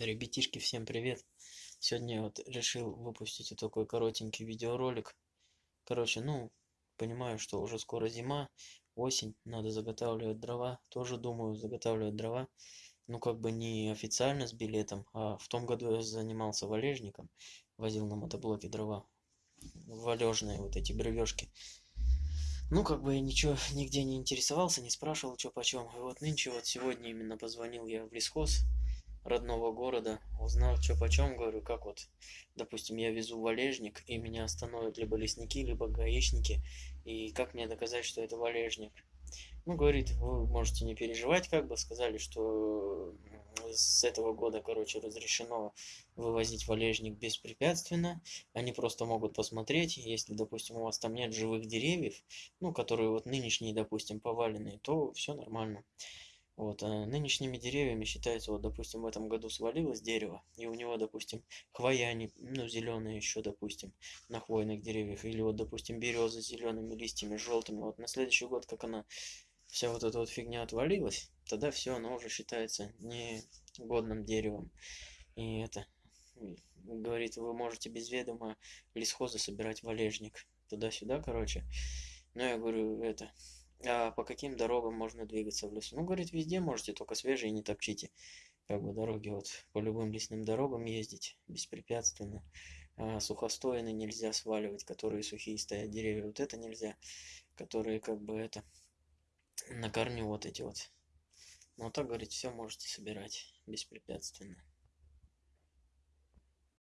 Ребятишки, всем привет! Сегодня я вот решил выпустить вот такой коротенький видеоролик. Короче, ну, понимаю, что уже скоро зима, осень, надо заготавливать дрова. Тоже думаю заготавливать дрова. Ну, как бы не официально с билетом, а в том году я занимался валежником. Возил на мотоблоке дрова. Валежные вот эти бревешки. Ну, как бы я ничего нигде не интересовался, не спрашивал, что почем. И вот нынче, вот сегодня именно позвонил я в лесхоз родного города, узнал, что почем, говорю, как вот, допустим, я везу валежник, и меня остановят либо лесники, либо гаишники, и как мне доказать, что это валежник? Ну, говорит, вы можете не переживать, как бы, сказали, что с этого года, короче, разрешено вывозить валежник беспрепятственно. Они просто могут посмотреть, если, допустим, у вас там нет живых деревьев, ну, которые вот нынешние, допустим, поваленные, то все нормально. Вот, а нынешними деревьями считается, вот, допустим, в этом году свалилось дерево, и у него, допустим, хвоя, не, ну, зеленые еще, допустим, на хвойных деревьях, или вот, допустим, береза с зелеными листьями, желтыми, вот на следующий год, как она, вся вот эта вот фигня отвалилась, тогда все, оно уже считается негодным деревом. И это, говорит, вы можете без ведома лесхоза собирать валежник, туда-сюда, короче. Ну, я говорю, это, а по каким дорогам можно двигаться в лесу? Ну, говорит, везде можете, только свежие не топчите. Как бы дороги вот по любым лесным дорогам ездить беспрепятственно. А сухостояны нельзя сваливать, которые сухие стоят деревья. Вот это нельзя, которые как бы это на корню вот эти вот. Ну, так, говорит, все можете собирать беспрепятственно.